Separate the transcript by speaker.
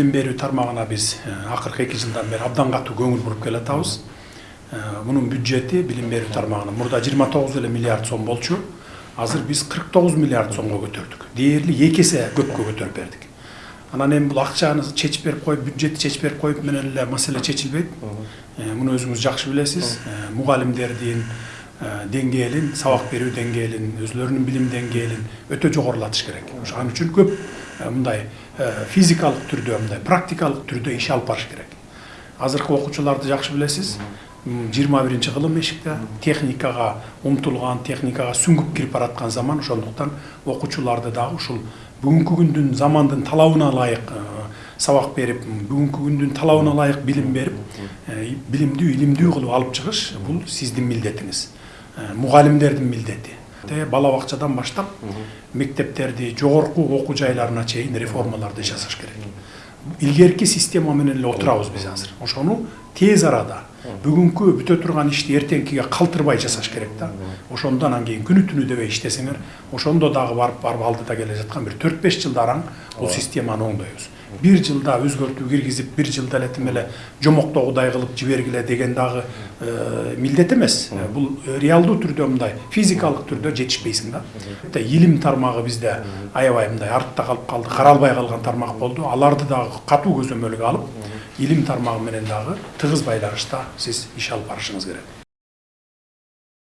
Speaker 1: билим берүү тармагына биз акыркы эки жылдан бери абдан катуу көңүл буруп келатабыз. Мунун бюджети билим берүү тармагынын мурда жыйырма тогуз эле миллиард сом болчу. Азыр биз кырк тогуз миллиард сомго көтөрдүк дээрлик эки эсе көпкө көтөрүп бердик анан эми бул акчаны чечип берип коюп бюджетти чечип берип коюп менен эле маселе чечилбейт муну өзүңүз жакшы билесиз мугалимдердин деңгээлин сабак берүү деңгээлин өзүлөрүнүн билим деңгээлин өтө жогорулатыш керек ошон үчүн көп мындай физикалык түрдө мындай практикалык түрдө иш алып барыш керек азыркы окуучуларды жакшы билесиз жыйырма биринчи кылым эшикте техникага умтулган техникага сүңгүп кирип бараткан заман ошондуктан окуучуларды дагы ушул бүгүнкү күндүн замандын талабына ылайык сабак берип бүгүнкү күндүн талабына ылайык билим берип билимдүү илимдүү кылып алып чыгыш бул сиздин милдетиңиз мугалимдердин милдети бала бакчадан баштап мектептерди жогорку окуу жайларына чейин реформаларды жасаш керек. Илгерки система менен эле отурабыз биз азыр. Ошону тез арада бүгүнкү бүтө турган ишти эртеңкиге калтырбай жасаш керек да ошондо анан кийин күнү түнү дебей иштесеңер ошондо дагы барып барып алдыда келе жаткан бир төрт беш жылда араң бул системаны оңдойбуз. Бир жылда өзгөртүү киргизип бир жылда эле тим эле жомоктогудай кылып жибергиле деген дагы милдет эмес бул реалдуу түрдө мындай физикалык түрдө жетишпейсиң да илим тармагы бизде аябай мындай артта калып калды каралбай калган тармак болду аларды дагы катуу көзөмөлгө алып илим тармагы менен дагы тыгыз байланышта сиз иш алып барышыңыз керек